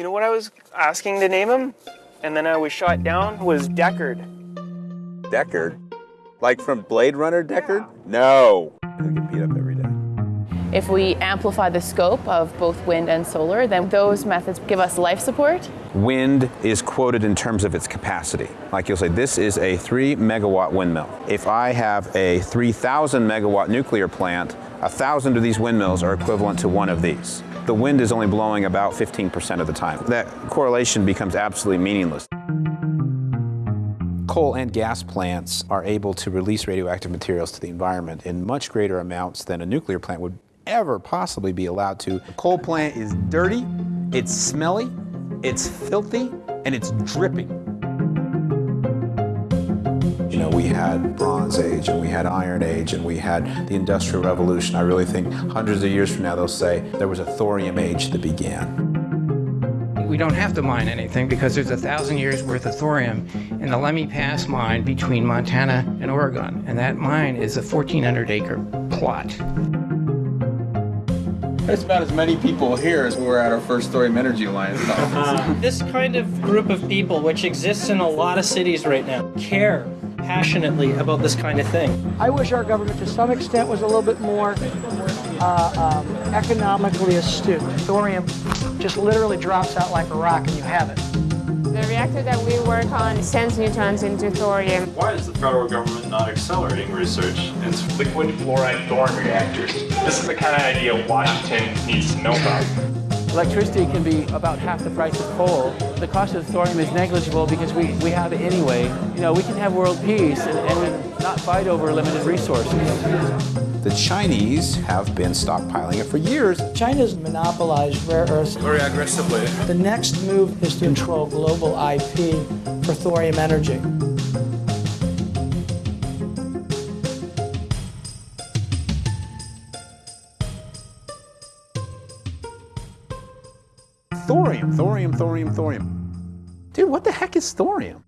You know what I was asking to name him? And then I was shot down was Deckard. Deckard? Like from Blade Runner Deckard? No. I get beat up every day. If we amplify the scope of both wind and solar, then those methods give us life support. Wind is quoted in terms of its capacity. Like you'll say, this is a three megawatt windmill. If I have a 3,000 megawatt nuclear plant, a thousand of these windmills are equivalent to one of these. The wind is only blowing about 15% of the time. That correlation becomes absolutely meaningless. Coal and gas plants are able to release radioactive materials to the environment in much greater amounts than a nuclear plant would ever possibly be allowed to. A coal plant is dirty, it's smelly, it's filthy, and it's dripping. We had Bronze Age and we had Iron Age and we had the Industrial Revolution. I really think hundreds of years from now they'll say there was a thorium age that began. We don't have to mine anything because there's a thousand years worth of thorium in the Lemhi Pass mine between Montana and Oregon. And that mine is a 1,400 acre plot. There's about as many people here as we were at our first Thorium Energy Alliance conference. this kind of group of people, which exists in a lot of cities right now, care passionately about this kind of thing. I wish our government, to some extent, was a little bit more uh, um, economically astute. Thorium just literally drops out like a rock and you have it. The reactor that we work on sends neutrons into thorium. Why is the federal government not accelerating research into liquid fluoride thorium reactors? This is the kind of idea Washington needs to know about. Electricity can be about half the price of coal. The cost of thorium is negligible because we, we have it anyway. You know, we can have world peace and, and not fight over limited resources. The Chinese have been stockpiling it for years. China's monopolized rare earths very aggressively. The next move is to control global IP for thorium energy. Thorium, thorium, thorium, thorium. Dude, what the heck is thorium?